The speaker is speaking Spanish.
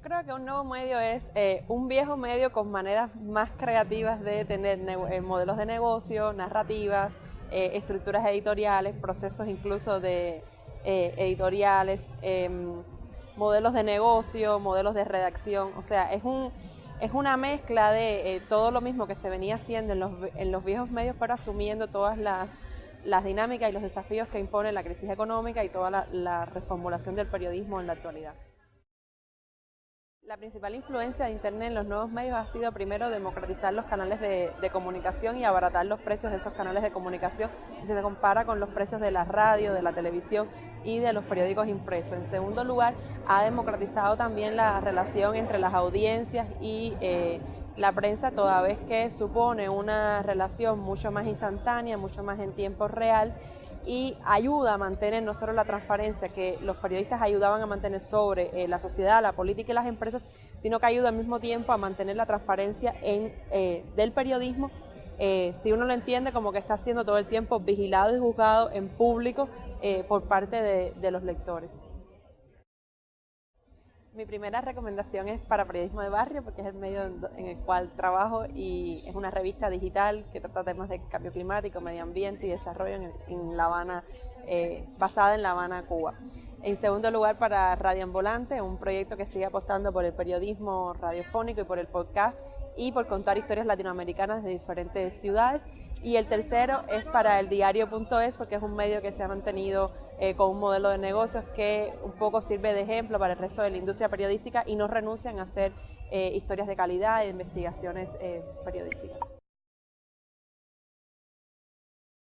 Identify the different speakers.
Speaker 1: Yo creo que un nuevo medio es eh, un viejo medio con maneras más creativas de tener eh, modelos de negocio, narrativas, eh, estructuras editoriales, procesos incluso de editoriales, em, modelos de negocio, modelos de redacción. O sea, es, un, es una mezcla de todo lo mismo que se venía haciendo en los, en los viejos medios, pero asumiendo todas las, las dinámicas y los desafíos que impone la crisis económica y toda la reformulación del periodismo en la actualidad. La principal influencia de Internet en los nuevos medios ha sido primero democratizar los canales de, comunicación y abaratar los precios de esos canales de comunicación si se compara con los precios de la radio, de la televisión y de los periódicos impresos. En segundo lugar, ha democratizado también la relación entre las audiencias y eh, la prensa, toda vez que supone una relación mucho más instantánea, mucho más en tiempo real y ayuda a mantener no solo la transparencia que los periodistas ayudaban a mantener sobre eh, la sociedad, la política y las empresas, sino que ayuda al mismo tiempo a mantener la transparencia en, eh, del periodismo, eh, si uno lo entiende como que está siendo todo el tiempo vigilado y juzgado en público por parte de los lectores. Mi primera recomendación es para Periodismo de Barrio, porque es el medio en el cual trabajo y es una revista digital que trata temas de cambio climático, medio ambiente y desarrollo en, La Habana, eh, basada en La Habana, Cuba. En segundo lugar, para Radio Volante, un proyecto que sigue apostando por el periodismo radiofónico y por el podcast y por contar historias latinoamericanas de diferentes ciudades. Y el tercero es para el diario.es porque es un medio que se ha mantenido eh, con un modelo de negocios que un poco sirve de ejemplo para el resto de la industria periodística y no renuncian a hacer eh, historias de calidad e investigaciones eh, periodísticas.